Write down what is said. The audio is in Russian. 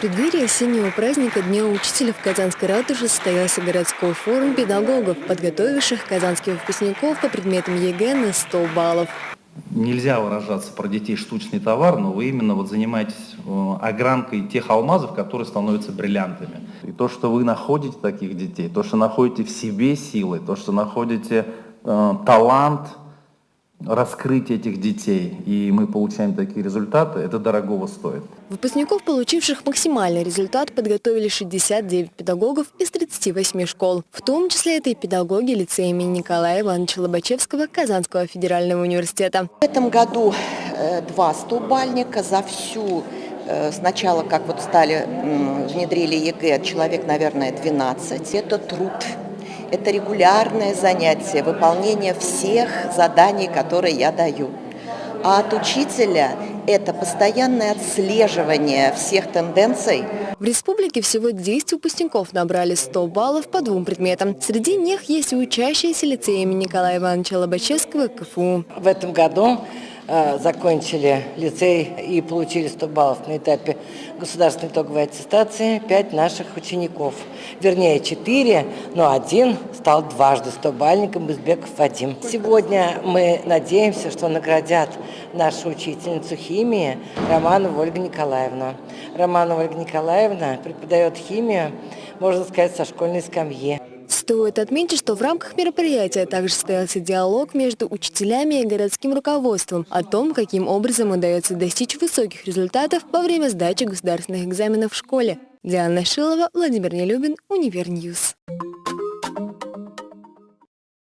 Преддверии осеннего праздника Дня учителя в Казанской ратуше состоялся городской форум педагогов, подготовивших казанских выпускников по предметам ЕГЭ на 100 баллов. Нельзя выражаться про детей штучный товар, но вы именно вот занимаетесь э, огранкой тех алмазов, которые становятся бриллиантами. И то, что вы находите таких детей, то, что находите в себе силы, то, что находите э, талант, раскрыть этих детей, и мы получаем такие результаты, это дорогого стоит. Выпускников, получивших максимальный результат, подготовили 69 педагогов из 38 школ. В том числе это и педагоги лицея имени Николая Ивановича Лобачевского Казанского федерального университета. В этом году э, два стобалльника за всю э, Сначала, как вот стали, внедрили ЕГЭ, человек, наверное, 12. Это труд это регулярное занятие, выполнение всех заданий, которые я даю. А от учителя это постоянное отслеживание всех тенденций. В республике всего 10 выпускников набрали 100 баллов по двум предметам. Среди них есть и учащиеся лицея имени Николая Ивановича Лобачевского КФУ. В этом году закончили лицей и получили 100 баллов на этапе государственной итоговой аттестации 5 наших учеников. Вернее, 4, но один стал дважды 100-бальником Безбеков Вадим. Сегодня мы надеемся, что наградят нашу учительницу химии Романову Ольгу Николаевну. Романова Ольга Николаевна преподает химию, можно сказать, со школьной скамьи. Стоит отметить, что в рамках мероприятия также состоялся диалог между учителями и городским руководством о том, каким образом удается достичь высоких результатов во время сдачи государственных экзаменов в школе. Диана Шилова, Владимир Нелюбин, Univer News.